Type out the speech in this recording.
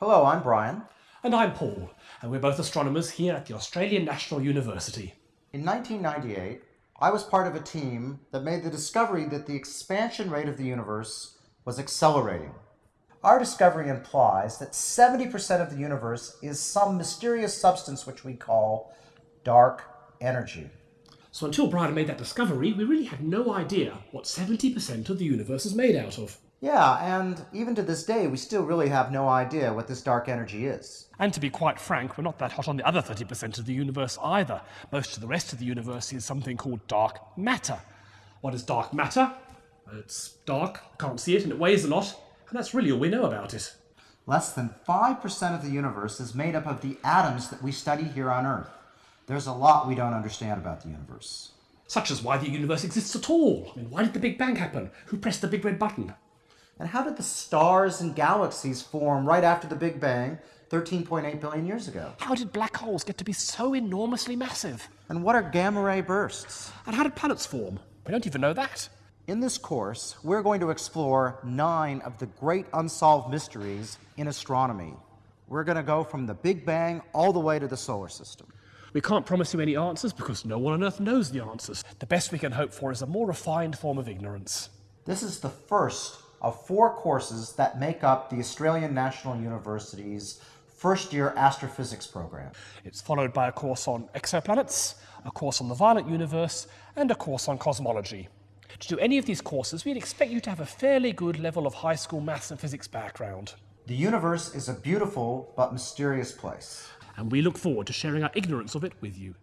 Hello, I'm Brian. And I'm Paul, and we're both astronomers here at the Australian National University. In 1998, I was part of a team that made the discovery that the expansion rate of the universe was accelerating. Our discovery implies that 70% of the universe is some mysterious substance which we call dark energy. So until Brian made that discovery, we really had no idea what 70% of the universe is made out of. Yeah, and even to this day, we still really have no idea what this dark energy is. And to be quite frank, we're not that hot on the other 30% of the universe either. Most of the rest of the universe is something called dark matter. What is dark matter? It's dark, can't see it, and it weighs a lot, and that's really all we know about it. Less than 5% of the universe is made up of the atoms that we study here on Earth. There's a lot we don't understand about the universe. Such as why the universe exists at all. I mean, why did the Big Bang happen? Who pressed the big red button? And how did the stars and galaxies form right after the Big Bang 13.8 billion years ago? How did black holes get to be so enormously massive? And what are gamma ray bursts? And how did planets form? We don't even know that. In this course, we're going to explore nine of the great unsolved mysteries in astronomy. We're going to go from the Big Bang all the way to the solar system. We can't promise you any answers because no one on Earth knows the answers. The best we can hope for is a more refined form of ignorance. This is the first of four courses that make up the Australian National University's first year astrophysics program. It's followed by a course on exoplanets, a course on the violent universe, and a course on cosmology. To do any of these courses, we'd expect you to have a fairly good level of high school maths and physics background. The universe is a beautiful but mysterious place. And we look forward to sharing our ignorance of it with you.